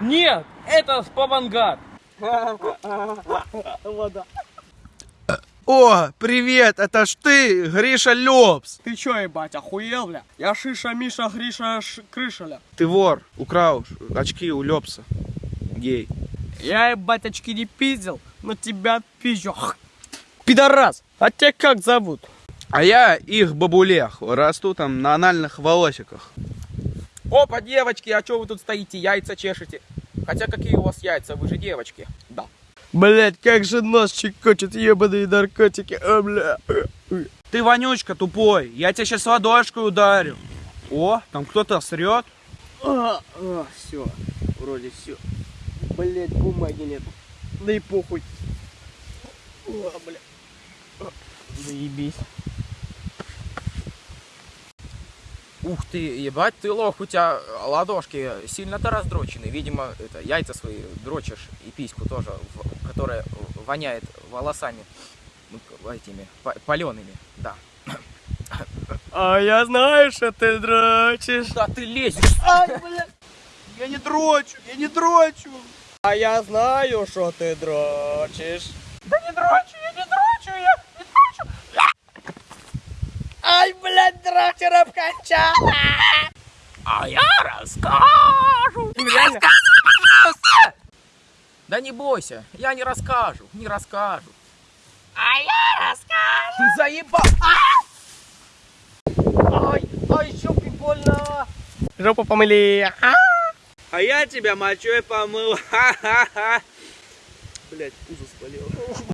Нет, это спавангар. Вода. О, привет, это ж ты, Гриша Лепс. Ты чё, ебать, охуел, бля? Я Шиша, Миша, Гриша, Ш... Крышаля. Ты вор, украл очки у Лепса. Гей. Я, ебать, очки не пиздил, но тебя пизжу. Пидорас, а тебя как зовут? А я их бабулех, расту там на анальных волосиках. Опа, девочки, а что вы тут стоите, яйца чешете? Хотя какие у вас яйца, вы же девочки. Да. Блять, как же нос чекочет, ебаные наркотики, а, бля. Ты вонючка тупой, я тебя сейчас ладошкой ударю. О, там кто-то срет. А, а, все, вроде все. Блять, бумаги нет. Да и похуй. О, бля. Заебись. Ух ты, ебать ты лох, у тебя ладошки сильно-то раздрочены. Видимо, это яйца свои дрочишь и письку тоже, в- которая воняет волосами ну, этими палеными, да. А я знаю, что ты дрочишь. Да ты лезешь. Ай, бля. Я не дрочу, я не дрочу. А я знаю, что ты дрочишь. Да не дрочу, я не дрочу, я не дрочу. Ай, блядь, дрочера обкончала. А я расскажу. Реально? Да не бойся, я не расскажу, не расскажу. А я расскажу. Заебал. Ай, ай, жопе больно. Жопу помыли. А? А я тебя мочой помыл. Ха-ха-ха. Блять, пузо спалил.